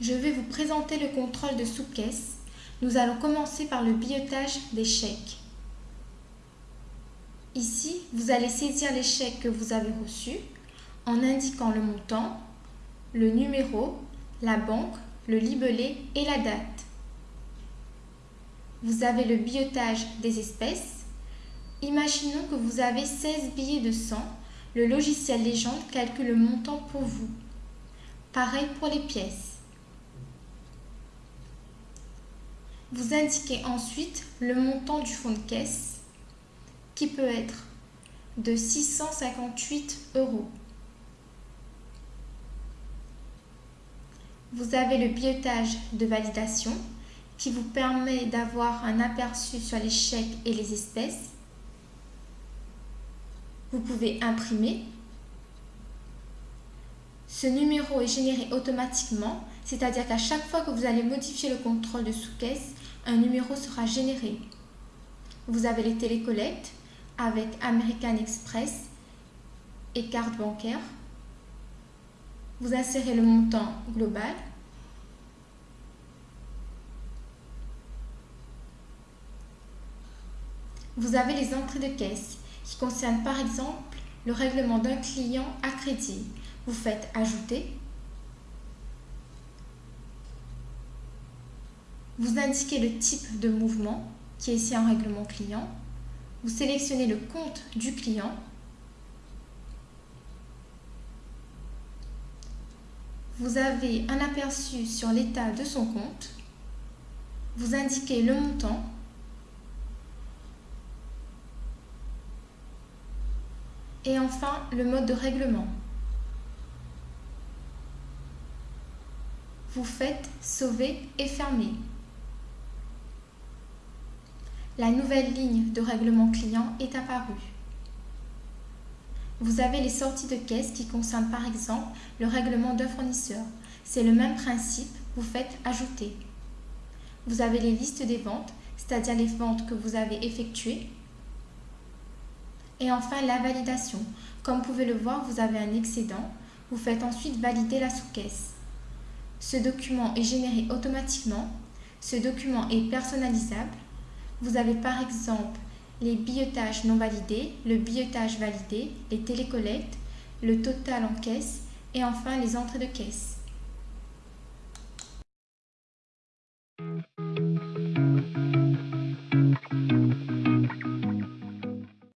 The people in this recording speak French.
Je vais vous présenter le contrôle de sous-caisse. Nous allons commencer par le billetage des chèques. Ici, vous allez saisir les chèques que vous avez reçus en indiquant le montant, le numéro, la banque, le libellé et la date. Vous avez le billetage des espèces. Imaginons que vous avez 16 billets de 100. Le logiciel Légende calcule le montant pour vous. Pareil pour les pièces. Vous indiquez ensuite le montant du fonds de caisse qui peut être de 658 euros. Vous avez le billetage de validation qui vous permet d'avoir un aperçu sur les chèques et les espèces. Vous pouvez imprimer. Ce numéro est généré automatiquement, c'est-à-dire qu'à chaque fois que vous allez modifier le contrôle de sous-caisse, un numéro sera généré. Vous avez les télécollectes avec American Express et carte bancaire. Vous insérez le montant global. Vous avez les entrées de caisse qui concernent par exemple le règlement d'un client à crédit. Vous faites ajouter. Vous indiquez le type de mouvement qui est ici un règlement client. Vous sélectionnez le compte du client vous avez un aperçu sur l'état de son compte, vous indiquez le montant, et enfin le mode de règlement. Vous faites sauver et fermer. La nouvelle ligne de règlement client est apparue. Vous avez les sorties de caisse qui concernent par exemple le règlement d'un fournisseur. C'est le même principe, vous faites ajouter. Vous avez les listes des ventes, c'est-à-dire les ventes que vous avez effectuées. Et enfin la validation. Comme vous pouvez le voir, vous avez un excédent. Vous faites ensuite valider la sous-caisse. Ce document est généré automatiquement. Ce document est personnalisable. Vous avez par exemple les billetages non validés, le billetage validé, les télécollectes, le total en caisse et enfin les entrées de caisse.